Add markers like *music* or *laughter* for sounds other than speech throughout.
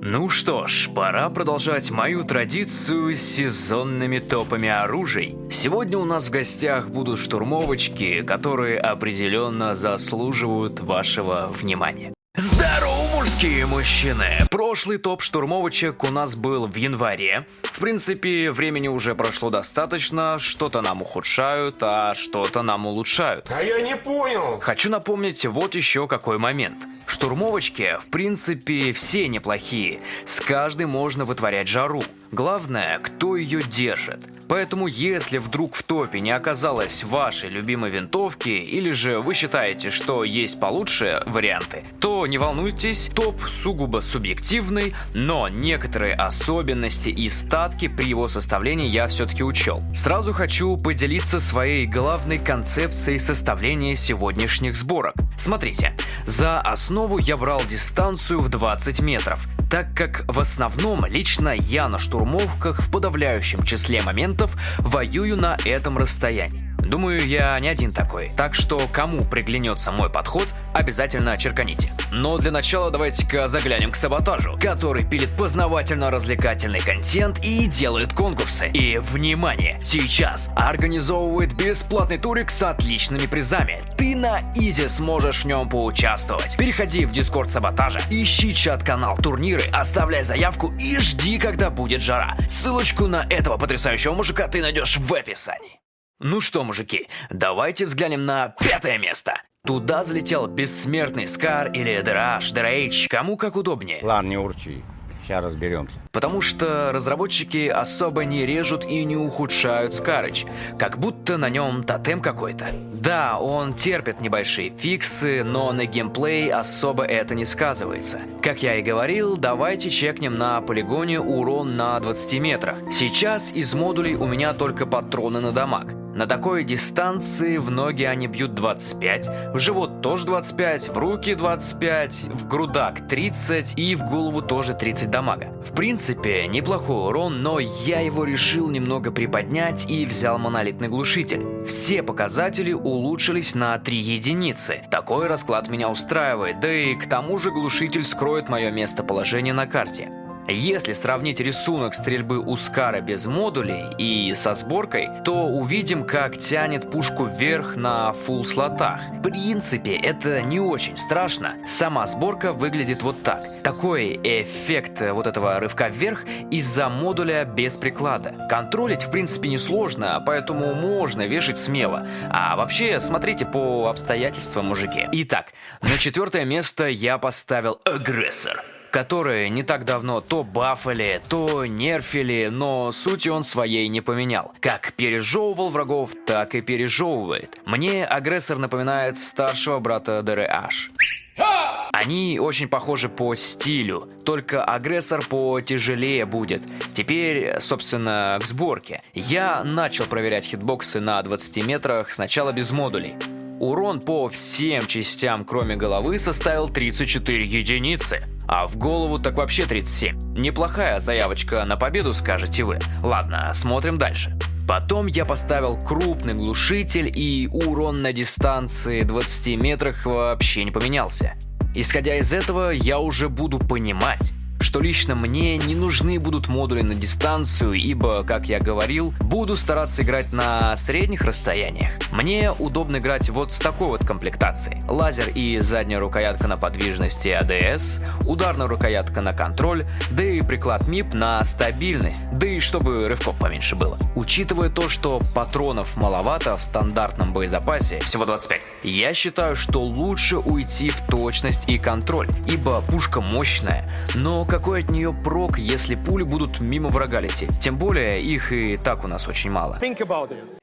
Ну что ж, пора продолжать мою традицию с сезонными топами оружий. Сегодня у нас в гостях будут штурмовочки, которые определенно заслуживают вашего внимания. Здорово, мужские мужчины! Прошлый топ штурмовочек у нас был в январе. В принципе, времени уже прошло достаточно, что-то нам ухудшают, а что-то нам улучшают. А я не понял. Хочу напомнить вот еще какой момент. Штурмовочки, в принципе, все неплохие. С каждой можно вытворять жару. Главное, кто ее держит. Поэтому, если вдруг в топе не оказалось вашей любимой винтовки, или же вы считаете, что есть получше варианты, то не волнуйтесь, топ сугубо субъективный, но некоторые особенности и статки при его составлении я все-таки учел. Сразу хочу поделиться своей главной концепцией составления сегодняшних сборок. Смотрите, за основу я брал дистанцию в 20 метров, так как в основном лично я на штурмовках в подавляющем числе моментов воюю на этом расстоянии. Думаю, я не один такой, так что кому приглянется мой подход, обязательно черканите. Но для начала давайте-ка заглянем к саботажу, который пилит познавательно-развлекательный контент и делает конкурсы. И, внимание, сейчас организовывает бесплатный турик с отличными призами. Ты на изи сможешь в нем поучаствовать. Переходи в дискорд саботажа, ищи чат-канал турниры, оставляй заявку и жди, когда будет жара. Ссылочку на этого потрясающего мужика ты найдешь в описании. Ну что, мужики, давайте взглянем на пятое место. Туда залетел бессмертный Скар или Драш, Дрейч, кому как удобнее. Ладно, не урчи. Сейчас разберемся. Потому что разработчики особо не режут и не ухудшают Скарыч, как будто на нем тотем какой-то. Да, он терпит небольшие фиксы, но на геймплей особо это не сказывается. Как я и говорил, давайте чекнем на полигоне урон на 20 метрах. Сейчас из модулей у меня только патроны на дамаг. На такой дистанции в ноги они бьют 25, в живот тоже 25, в руки 25, в грудак 30 и в голову тоже 30 дамага. В принципе, неплохой урон, но я его решил немного приподнять и взял монолитный глушитель. Все показатели улучшились на 3 единицы. Такой расклад меня устраивает, да и к тому же глушитель скроет мое местоположение на карте. Если сравнить рисунок стрельбы у Скара без модулей и со сборкой, то увидим, как тянет пушку вверх на фулл слотах. В принципе, это не очень страшно. Сама сборка выглядит вот так. Такой эффект вот этого рывка вверх из-за модуля без приклада. Контролить, в принципе, несложно, поэтому можно вешать смело. А вообще, смотрите по обстоятельствам, мужики. Итак, на четвертое место я поставил агрессор которые не так давно то бафали, то нерфили, но сути он своей не поменял. Как пережевывал врагов, так и пережевывает. Мне агрессор напоминает старшего брата ДРH. Они очень похожи по стилю, только агрессор потяжелее будет. Теперь, собственно, к сборке. Я начал проверять хитбоксы на 20 метрах сначала без модулей. Урон по всем частям, кроме головы, составил 34 единицы. А в голову так вообще 37. Неплохая заявочка на победу, скажете вы. Ладно, смотрим дальше. Потом я поставил крупный глушитель и урон на дистанции 20 метрах вообще не поменялся. Исходя из этого, я уже буду понимать, что лично мне не нужны будут модули на дистанцию, ибо, как я говорил, буду стараться играть на средних расстояниях. Мне удобно играть вот с такой вот комплектацией. Лазер и задняя рукоятка на подвижности ADS, ударная рукоятка на контроль, да и приклад МИП на стабильность, да и чтобы рывков поменьше было. Учитывая то, что патронов маловато в стандартном боезапасе, всего 25, я считаю, что лучше уйти в точность и контроль, ибо пушка мощная, но какой от нее прок, если пули будут мимо врага лететь? Тем более, их и так у нас очень мало.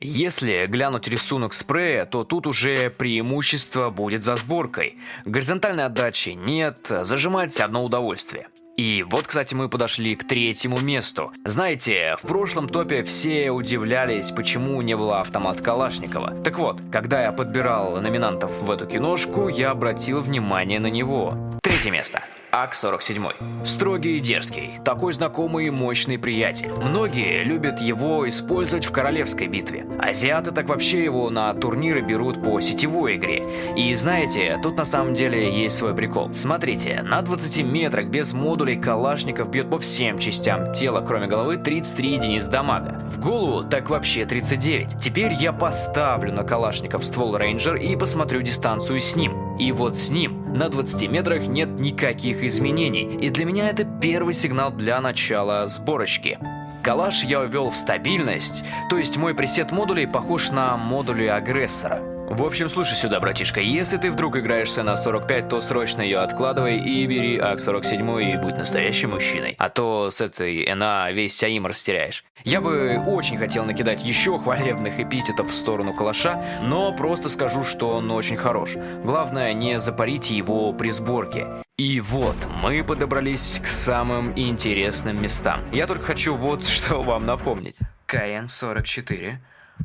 Если глянуть рисунок спрея, то тут уже преимущество будет за сборкой. Горизонтальной отдачи нет, зажимать одно удовольствие. И вот, кстати, мы подошли к третьему месту. Знаете, в прошлом топе все удивлялись, почему не было автомат Калашникова. Так вот, когда я подбирал номинантов в эту киношку, я обратил внимание на него. Третье место. АК-47. Строгий и дерзкий, такой знакомый и мощный приятель. Многие любят его использовать в королевской битве. Азиаты так вообще его на турниры берут по сетевой игре. И знаете, тут на самом деле есть свой прикол. Смотрите, на 20 метрах без модулей калашников бьет по всем частям тела, кроме головы, 33 единиц дамага. В голову так вообще 39. Теперь я поставлю на калашников ствол рейнджер и посмотрю дистанцию с ним. И вот с ним на 20 метрах нет никаких изменений, и для меня это первый сигнал для начала сборочки. Калаш я ввел в стабильность, то есть мой пресет модулей похож на модули агрессора. В общем, слушай сюда, братишка, если ты вдруг играешься на 45, то срочно ее откладывай и бери АК-47 и будь настоящим мужчиной. А то с этой НА весь Саим растеряешь. Я бы очень хотел накидать еще хвалебных эпитетов в сторону калаша, но просто скажу, что он очень хорош. Главное, не запарите его при сборке. И вот, мы подобрались к самым интересным местам. Я только хочу вот *laughs* что вам напомнить. КН-44,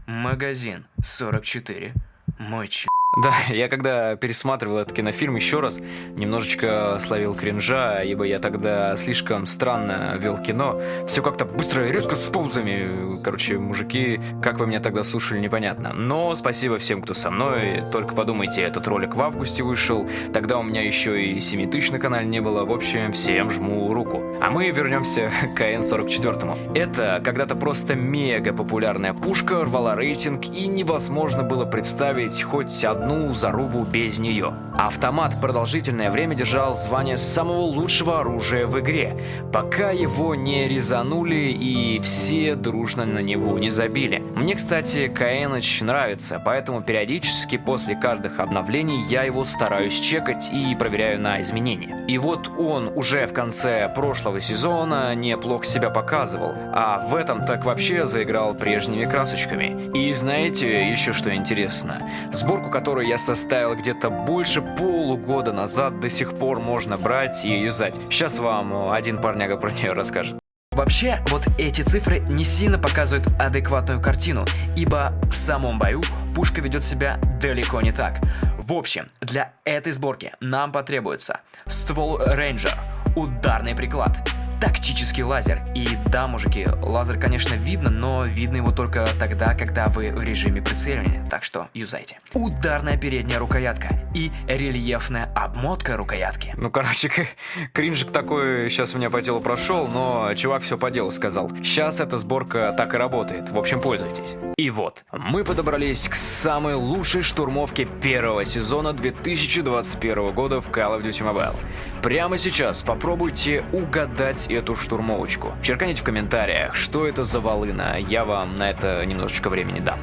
магазин 44, мой ч... Да, *laughs* я когда пересматривал этот кинофильм еще раз, немножечко словил кринжа, ибо я тогда слишком странно вел кино. Все как-то быстро и резко с паузами. Короче, мужики, как вы меня тогда слушали, непонятно. Но спасибо всем, кто со мной. Только подумайте, этот ролик в августе вышел. Тогда у меня еще и 7 тысяч на канале не было. В общем, всем жму руку. А мы вернемся *laughs* к КН-44. Это когда-то просто мега популярная пушка, рвала рейтинг, и невозможно было представить хоть одну одну зарубу без нее. Автомат продолжительное время держал звание самого лучшего оружия в игре, пока его не резанули и все дружно на него не забили. Мне, кстати, Каэныч нравится, поэтому периодически после каждых обновлений я его стараюсь чекать и проверяю на изменения. И вот он уже в конце прошлого сезона неплохо себя показывал, а в этом так вообще заиграл прежними красочками. И знаете еще что интересно? Сборку, которую которую я составил где-то больше полугода назад, до сих пор можно брать и юзать. Сейчас вам один парняга про нее расскажет. Вообще, вот эти цифры не сильно показывают адекватную картину, ибо в самом бою пушка ведет себя далеко не так. В общем, для этой сборки нам потребуется ствол Ranger, ударный приклад, тактический лазер. И да, мужики, лазер, конечно, видно, но видно его только тогда, когда вы в режиме прицеливания, так что юзайте. Ударная передняя рукоятка и рельефная обмотка рукоятки. Ну, короче, *laughs* кринжик такой сейчас у меня по телу прошел, но чувак все по делу сказал. Сейчас эта сборка так и работает, в общем, пользуйтесь. И вот, мы подобрались к самой лучшей штурмовке первого сезона 2021 года в Call of Duty Mobile. Прямо сейчас попробуйте угадать эту штурмовочку. Черканите в комментариях, что это за волына, я вам на это немножечко времени дам.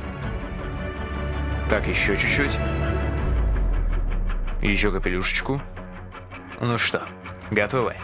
Так, еще чуть-чуть. Еще капелюшечку. Ну что, готовы?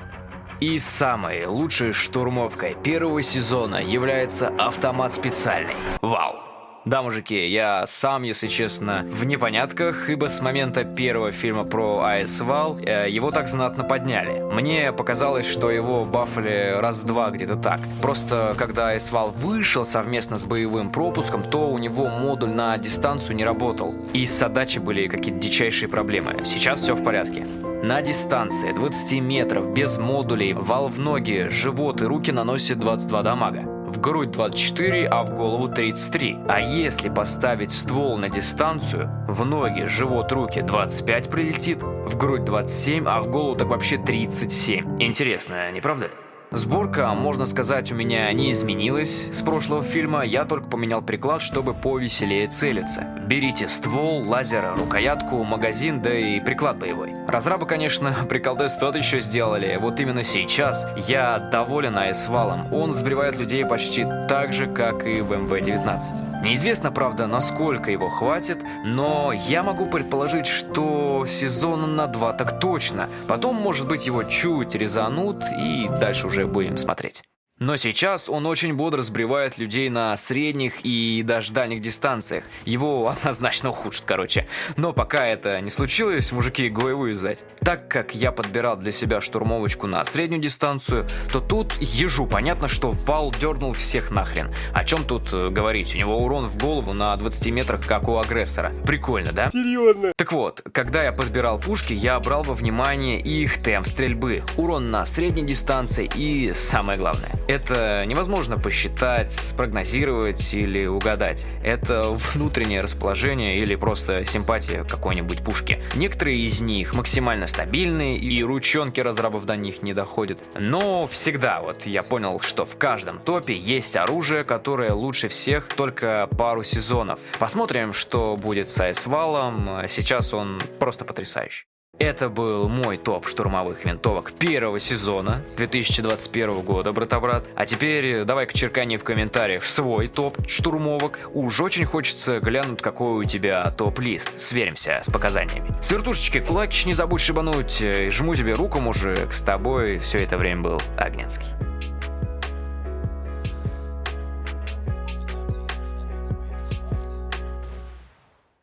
И самой лучшей штурмовкой первого сезона является автомат специальный. Вау! Да, мужики, я сам, если честно, в непонятках, ибо с момента первого фильма про Айсвал э, его так знатно подняли. Мне показалось, что его бафали раз-два где-то так. Просто когда Айсвал вышел совместно с боевым пропуском, то у него модуль на дистанцию не работал. И с отдачей были какие-то дичайшие проблемы. Сейчас все в порядке. На дистанции 20 метров без модулей вал в ноги, живот и руки наносит 22 дамага в грудь 24, а в голову 33. А если поставить ствол на дистанцию, в ноги, живот, руки 25 прилетит, в грудь 27, а в голову так вообще 37. Интересно, не правда ли? Сборка, можно сказать, у меня не изменилась с прошлого фильма, я только поменял приклад, чтобы повеселее целиться. Берите ствол, лазер, рукоятку, магазин, да и приклад боевой. Разрабы, конечно, *laughs* приколдес тот еще сделали, вот именно сейчас я доволен айсвалом, он сбривает людей почти так же, как и в МВ-19. Неизвестно, правда, насколько его хватит, но я могу предположить, что сезона на два так точно. Потом, может быть, его чуть резанут и дальше уже будем смотреть. Но сейчас он очень бодро сбривает людей на средних и даже дальних дистанциях. Его *laughs* однозначно ухудшит, короче. Но пока это не случилось, мужики, го вылезать. Так как я подбирал для себя штурмовочку на среднюю дистанцию, то тут ежу понятно, что вал дернул всех нахрен. О чем тут э, говорить? У него урон в голову на 20 метрах, как у агрессора. Прикольно, да? Серьезно? Так вот, когда я подбирал пушки, я брал во внимание их темп стрельбы, урон на средней дистанции и самое главное. Это невозможно посчитать, спрогнозировать или угадать. Это внутреннее расположение или просто симпатия какой-нибудь пушки. Некоторые из них максимально стабильные и ручонки разрабов до них не доходят. Но всегда вот я понял, что в каждом топе есть оружие, которое лучше всех только пару сезонов. Посмотрим, что будет с Айсвалом. Сейчас он просто потрясающий. Это был мой топ штурмовых винтовок первого сезона 2021 года, брата-брат. А теперь давай-ка черкани в комментариях свой топ штурмовок. Уж очень хочется глянуть, какой у тебя топ-лист. Сверимся с показаниями. С вертушечки кулакич не забудь шибануть. Жму тебе руку, мужик. С тобой все это время был Агнецкий.